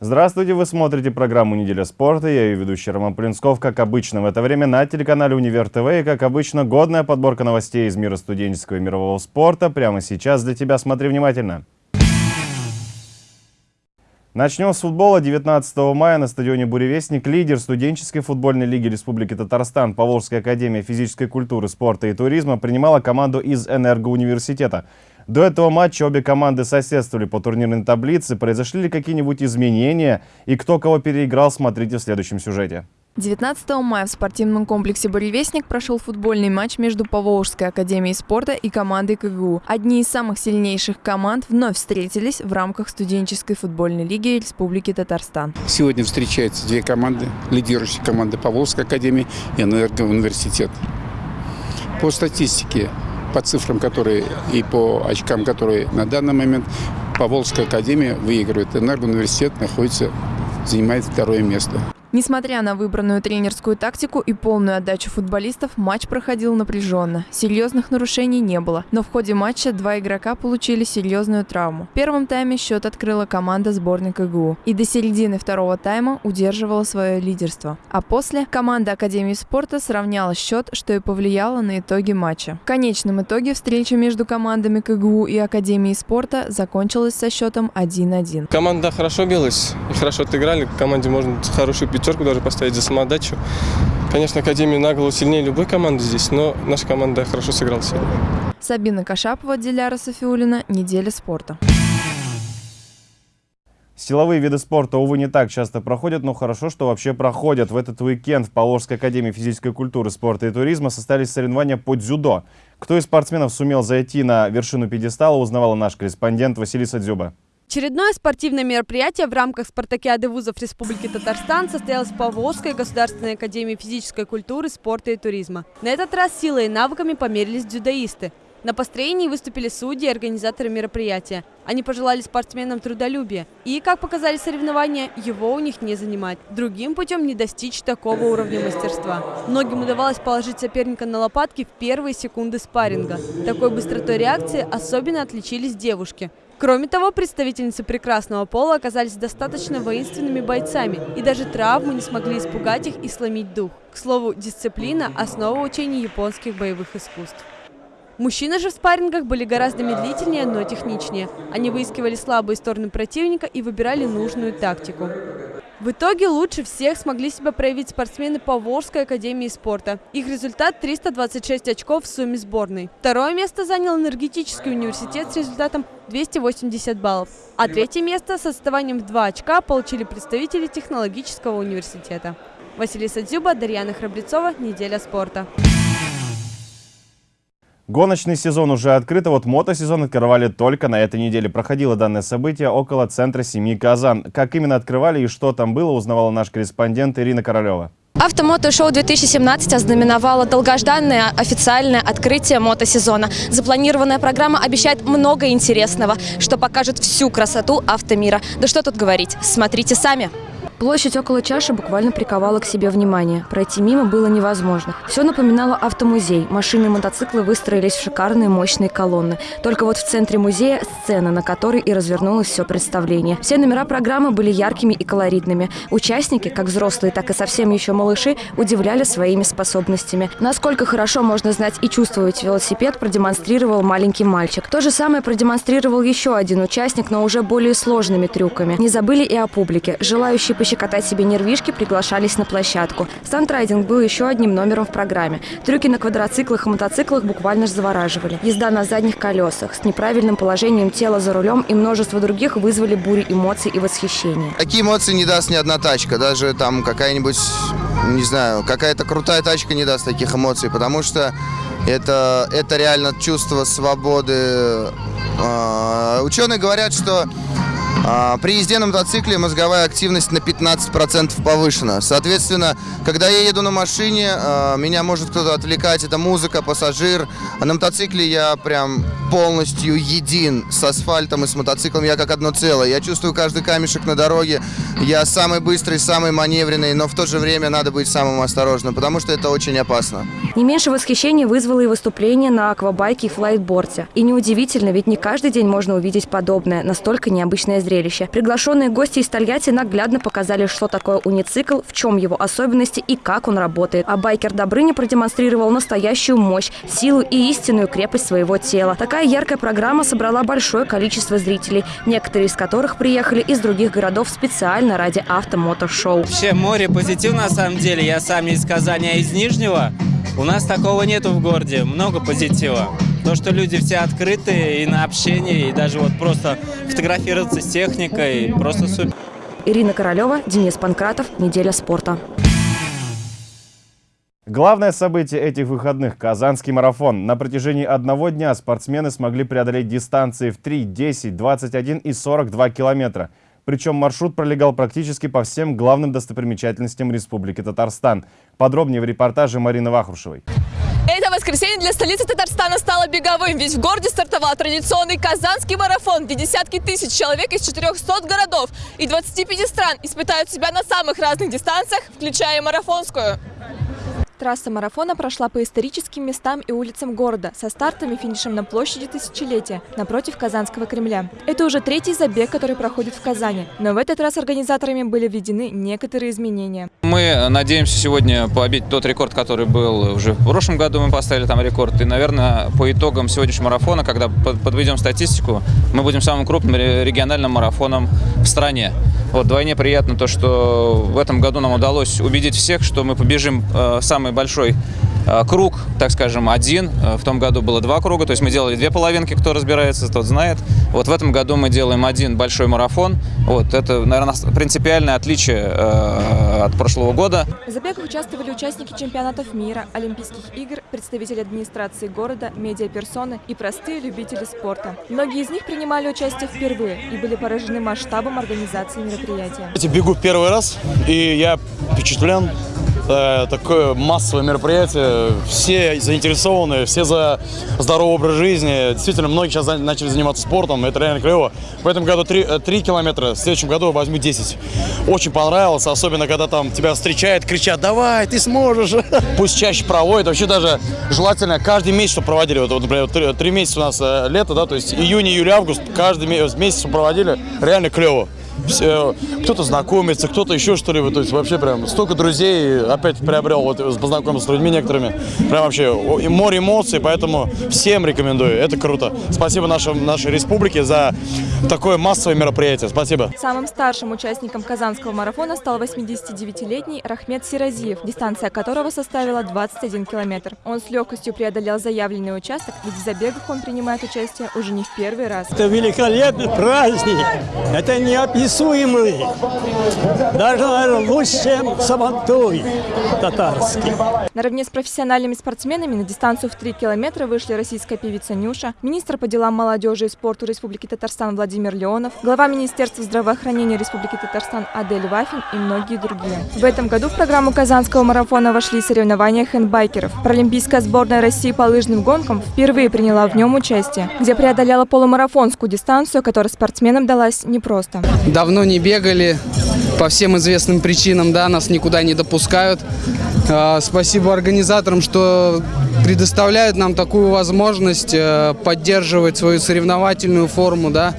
Здравствуйте, вы смотрите программу «Неделя спорта». Я ее ведущий Роман Плинсков. Как обычно в это время на телеканале «Универ ТВ». И как обычно годная подборка новостей из мира студенческого и мирового спорта. Прямо сейчас для тебя. Смотри внимательно. Начнем с футбола. 19 мая на стадионе «Буревестник» лидер студенческой футбольной лиги Республики Татарстан Поволжская академия физической культуры, спорта и туризма принимала команду из Энергоуниверситета. До этого матча обе команды соседствовали по турнирной таблице. Произошли ли какие-нибудь изменения и кто кого переиграл, смотрите в следующем сюжете. 19 мая в спортивном комплексе «Буревестник» прошел футбольный матч между Поволжской академией спорта и командой КГУ. Одни из самых сильнейших команд вновь встретились в рамках студенческой футбольной лиги Республики Татарстан. Сегодня встречаются две команды, лидирующие команды Поволжской академии и Энергоуниверситет. По статистике по цифрам, которые и по очкам, которые на данный момент Поволжская академия выигрывает. Энергоуниверситет находится, занимает второе место. Несмотря на выбранную тренерскую тактику и полную отдачу футболистов, матч проходил напряженно. Серьезных нарушений не было, но в ходе матча два игрока получили серьезную травму. В первом тайме счет открыла команда сборной КГУ и до середины второго тайма удерживала свое лидерство. А после команда Академии спорта сравняла счет, что и повлияло на итоги матча. В конечном итоге встреча между командами КГУ и Академии спорта закончилась со счетом 1-1. Команда хорошо билась и хорошо отыграли. Команде можно хорошую пятерку даже поставить за самоотдачу. Конечно, Академия на голову сильнее любой команды здесь, но наша команда хорошо сыграла сегодня. Сабина Кашапова, Диляра Софиулина. Неделя спорта. Силовые виды спорта, увы, не так часто проходят, но хорошо, что вообще проходят. В этот уикенд в Поволжской академии физической культуры, спорта и туризма состоялись соревнования по дзюдо. Кто из спортсменов сумел зайти на вершину пьедестала, узнавала наш корреспондент Василиса Дзюба. Очередное спортивное мероприятие в рамках спартакиады вузов Республики Татарстан состоялось в Поволжской государственной академии физической культуры, спорта и туризма. На этот раз силой и навыками померились дзюдоисты. На построении выступили судьи и организаторы мероприятия. Они пожелали спортсменам трудолюбия. И, как показали соревнования, его у них не занимать. Другим путем не достичь такого уровня мастерства. Многим удавалось положить соперника на лопатки в первые секунды спарринга. Такой быстротой реакции особенно отличились девушки. Кроме того, представительницы прекрасного пола оказались достаточно воинственными бойцами, и даже травмы не смогли испугать их и сломить дух. К слову, дисциплина – основа учений японских боевых искусств. Мужчины же в спаррингах были гораздо медлительнее, но техничнее. Они выискивали слабые стороны противника и выбирали нужную тактику. В итоге лучше всех смогли себя проявить спортсмены Поволжской академии спорта. Их результат 326 очков в сумме сборной. Второе место занял энергетический университет с результатом 280 баллов. А третье место с отставанием в 2 очка получили представители технологического университета. Василиса Дзюба, Дарьяна Храбрецова. Неделя спорта. Гоночный сезон уже открыт, а вот мотосезон открывали только на этой неделе. Проходило данное событие около центра семьи Казан. Как именно открывали и что там было, узнавала наш корреспондент Ирина Королева. Автомотошоу 2017 ознаменовало долгожданное официальное открытие мотосезона. Запланированная программа обещает много интересного, что покажет всю красоту автомира. Да что тут говорить, смотрите сами. Площадь около чаши буквально приковала к себе внимание. Пройти мимо было невозможно. Все напоминало автомузей. Машины и мотоциклы выстроились в шикарные мощные колонны. Только вот в центре музея сцена, на которой и развернулось все представление. Все номера программы были яркими и колоритными. Участники, как взрослые, так и совсем еще малыши, удивляли своими способностями. Насколько хорошо можно знать и чувствовать велосипед, продемонстрировал маленький мальчик. То же самое продемонстрировал еще один участник, но уже более сложными трюками. Не забыли и о публике. Желающие пощекотать себе нервишки приглашались на площадку. Стандрайдинг был еще одним номером в программе. Трюки на квадроциклах и мотоциклах буквально завораживали. Езда на задних колесах с неправильным положением тела за рулем и множество других вызвали бури эмоций и восхищения. Такие эмоции не даст ни одна тачка. Даже там какая-нибудь, не знаю, какая-то крутая тачка не даст таких эмоций, потому что это, это реально чувство свободы. А, ученые говорят, что при езде на мотоцикле мозговая активность на 15% повышена. Соответственно, когда я еду на машине, а, меня может кто-то отвлекать, это музыка, пассажир. А на мотоцикле я прям полностью един с асфальтом и с мотоциклом. Я как одно целое. Я чувствую каждый камешек на дороге. Я самый быстрый, самый маневренный, но в то же время надо быть самым осторожным, потому что это очень опасно. Не меньше восхищения вызвало и выступление на аквабайке и флайтборде. И неудивительно, ведь не каждый день можно увидеть подобное, настолько необычное зрелище. Приглашенные гости из Тольятти наглядно показали, что такое уницикл, в чем его особенности и как он работает. А байкер Добрыня продемонстрировал настоящую мощь, силу и истинную крепость своего тела. Такая яркая программа собрала большое количество зрителей, некоторые из которых приехали из других городов специально ради автомотошоу. Вообще море позитив на самом деле. Я сам не из Казани, а из Нижнего. У нас такого нету в городе. Много позитива. То, что люди все открыты и на общение, и даже вот просто фотографироваться с техникой, просто супер. Ирина Королева, Денис Панкратов. Неделя спорта. Главное событие этих выходных – Казанский марафон. На протяжении одного дня спортсмены смогли преодолеть дистанции в 3, 10, 21 и 42 километра. Причем маршрут пролегал практически по всем главным достопримечательностям Республики Татарстан. Подробнее в репортаже Марины Вахрушевой. Это воскресенье для столицы Татарстана стало беговым, ведь в городе стартовал традиционный Казанский марафон, где десятки тысяч человек из 400 городов и 25 стран испытают себя на самых разных дистанциях, включая марафонскую. Трасса марафона прошла по историческим местам и улицам города, со стартом и финишем на площади Тысячелетия, напротив Казанского Кремля. Это уже третий забег, который проходит в Казани, но в этот раз организаторами были введены некоторые изменения. Мы надеемся сегодня побить тот рекорд, который был уже в прошлом году, мы поставили там рекорд. И, наверное, по итогам сегодняшнего марафона, когда подведем статистику, мы будем самым крупным региональным марафоном в стране. Вот вдвойне приятно то, что в этом году нам удалось убедить всех, что мы побежим э, самый большой э, круг, так скажем, один. Э, в том году было два круга, то есть мы делали две половинки, кто разбирается, тот знает. Вот в этом году мы делаем один большой марафон. Вот это, наверное, принципиальное отличие э, от прошлого года. В забегах участвовали участники чемпионатов мира, Олимпийских игр, представители администрации города, медиаперсоны и простые любители спорта. Многие из них принимали участие впервые и были поражены масштабом организации мероприятия. Я бегу первый раз, и я впечатлен Э, такое массовое мероприятие. Все заинтересованы, все за здоровый образ жизни. Действительно, многие сейчас начали заниматься спортом, это реально клево. В этом году 3, 3 э, километра, в следующем году возьму 10. Очень понравилось, особенно когда там тебя встречают, кричат, давай, ты сможешь. Пусть чаще проводят, вообще даже желательно каждый месяц, чтобы проводили. Вот, например, 3, 3 месяца у нас э, лето, да, то есть июнь, июль, август, каждый месяц проводили, реально клево кто-то знакомится, кто-то еще что-либо. То есть вообще прям столько друзей опять приобрел, вот познакомился с людьми некоторыми. Прям вообще море эмоций, поэтому всем рекомендую. Это круто. Спасибо нашей, нашей республике за такое массовое мероприятие. Спасибо. Самым старшим участником Казанского марафона стал 89-летний Рахмет Сиразиев, дистанция которого составила 21 километр. Он с легкостью преодолел заявленный участок, ведь в забегах он принимает участие уже не в первый раз. Это великолепный праздник. Это неописуемо неописуемый, даже, наверное, лучше, чем Сабантуй татарский. Наравне с профессиональными спортсменами на дистанцию в 3 километра вышли российская певица Нюша, министр по делам молодежи и спорту Республики Татарстан Владимир Леонов, глава Министерства здравоохранения Республики Татарстан Адель Вафин и многие другие. В этом году в программу Казанского марафона вошли соревнования хендбайкеров. Паралимпийская сборная России по лыжным гонкам впервые приняла в нем участие, где преодоляла полумарафонскую дистанцию, которая спортсменам далась непросто давно не бегали, по всем известным причинам, да, нас никуда не допускают. А, спасибо организаторам, что предоставляют нам такую возможность э, поддерживать свою соревновательную форму, да.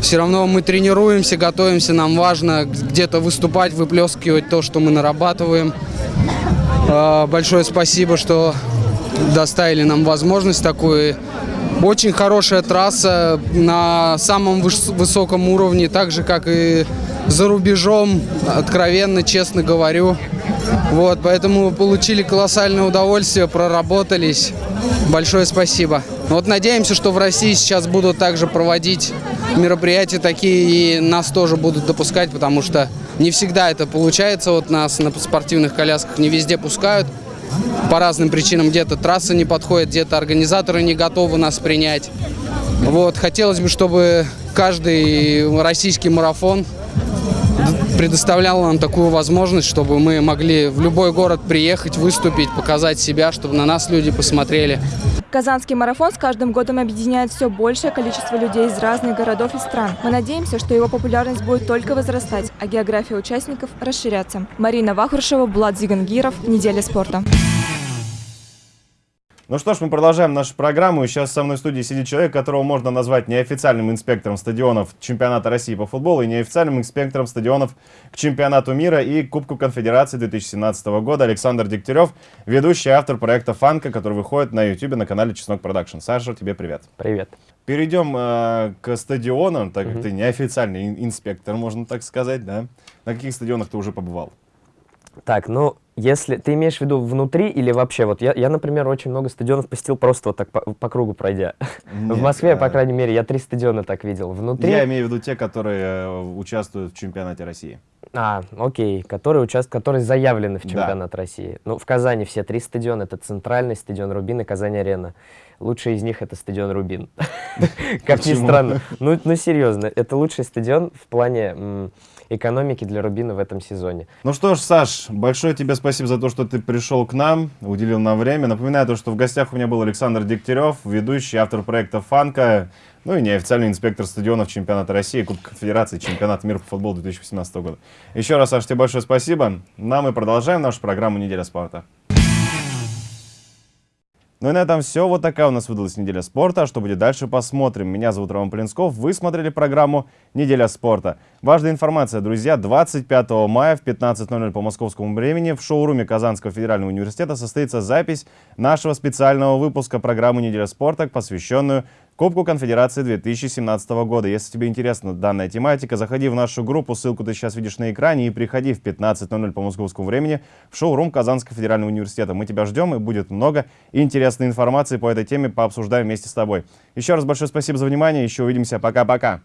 Все равно мы тренируемся, готовимся, нам важно где-то выступать, выплескивать то, что мы нарабатываем. А, большое спасибо, что доставили нам возможность такую. Очень хорошая трасса на самом высоком уровне, так же, как и за рубежом, откровенно, честно говорю. Вот, поэтому получили колоссальное удовольствие, проработались. Большое спасибо. Вот надеемся, что в России сейчас будут также проводить мероприятия такие, и нас тоже будут допускать, потому что не всегда это получается. Вот нас на спортивных колясках не везде пускают по разным причинам. Где-то трасса не подходит, где-то организаторы не готовы нас принять. Вот, хотелось бы, чтобы каждый российский марафон предоставлял нам такую возможность, чтобы мы могли в любой город приехать, выступить, показать себя, чтобы на нас люди посмотрели. Казанский марафон с каждым годом объединяет все большее количество людей из разных городов и стран. Мы надеемся, что его популярность будет только возрастать, а география участников расширяться. Марина Вахрушева, Булат Зигангиров. Неделя спорта. Ну что ж, мы продолжаем нашу программу. И сейчас со мной в студии сидит человек, которого можно назвать неофициальным инспектором стадионов чемпионата России по футболу и неофициальным инспектором стадионов к чемпионату мира и Кубку Конфедерации 2017 года. Александр Дегтярев, ведущий автор проекта «Фанка», который выходит на YouTube на канале Чеснок Production. Саша, тебе привет. Привет. Перейдем э, к стадионам, так как угу. ты неофициальный инспектор, можно так сказать, да? На каких стадионах ты уже побывал? Так, ну, если ты имеешь в виду внутри или вообще, вот я, я например, очень много стадионов посетил просто вот так по, по кругу пройдя. Нет, в Москве, а... по крайней мере, я три стадиона так видел. Внутри... Я имею в виду те, которые э, участвуют в чемпионате России. А, окей, которые участвуют, которые заявлены в чемпионат да. России. Ну, в Казани все три стадиона, это центральный стадион Рубин и Казань-Арена. Лучший из них это стадион Рубин. Как ни странно. Ну, ну, серьезно, это лучший стадион в плане экономики для Рубина в этом сезоне. Ну что ж, Саш, большое тебе спасибо за то, что ты пришел к нам, уделил нам время. Напоминаю то, что в гостях у меня был Александр Дегтярев, ведущий, автор проекта «Фанка», ну и неофициальный инспектор стадионов чемпионата России, Кубка Федерации, чемпионат мира по футболу 2018 года. Еще раз, Саш, тебе большое спасибо. Нам мы продолжаем нашу программу «Неделя спорта». Ну и на этом все. Вот такая у нас выдалась неделя спорта. А что будет дальше, посмотрим. Меня зовут Роман Полинсков. Вы смотрели программу «Неделя спорта». Важная информация, друзья. 25 мая в 15.00 по московскому времени в шоуруме Казанского федерального университета состоится запись нашего специального выпуска программы «Неделя спорта», посвященную Кубку Конфедерации 2017 года. Если тебе интересна данная тематика, заходи в нашу группу, ссылку ты сейчас видишь на экране, и приходи в 15.00 по московскому времени в шоу-рум Казанского федерального университета. Мы тебя ждем, и будет много интересной информации по этой теме, пообсуждаем вместе с тобой. Еще раз большое спасибо за внимание, еще увидимся, пока-пока.